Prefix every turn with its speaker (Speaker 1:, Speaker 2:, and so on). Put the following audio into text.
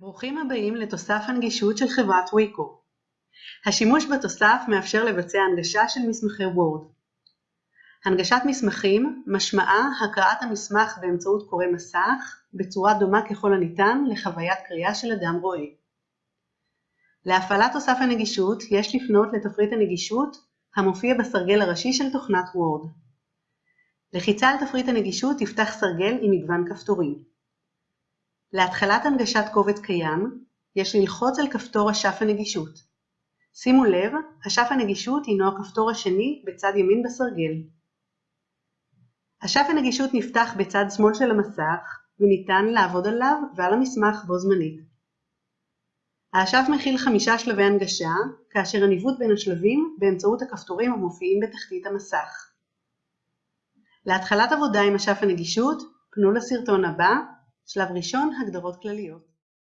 Speaker 1: ברוכים הבאים לתוסף הנגישות של חברת ויקו. השימוש בתוסף מאפשר לבצע הנגשה של מסמכי וורד. הנגשת מסמכים משמעה הקראת המסמך באמצעות קורא מסך בצורה דומה ככל הניתן לחוויית קריאה של אדם רואה. להפעלת תוסף הנגישות יש לפנות לתפריט הנגישות המופיע בסרגל הראשי של תוכנת וורד. לחיצה על תפריט הנגישות תפתח סרגל עם מגוון כפתורים. להתחלת הנגשת קובץ קיים, יש ללחוץ על כפתור אשף הנגישות. שימו לב, אשף הנגישות הינו הכפתור השני בצד ימין בסרגל. אשף הנגישות נפתח בצד שמאל של המסך, וניתן לעבוד עליו ועל המסמך בו זמנית. האשף מכיל חמישה שלבי הנגשה, כאשר הניווט בין השלבים באמצעות הכפתורים המופיעים בתחתית המסך. להתחלת עבודה עם אשף הנגישות, פנו לסרטון הבא שלב ראשון – הגדרות כלליות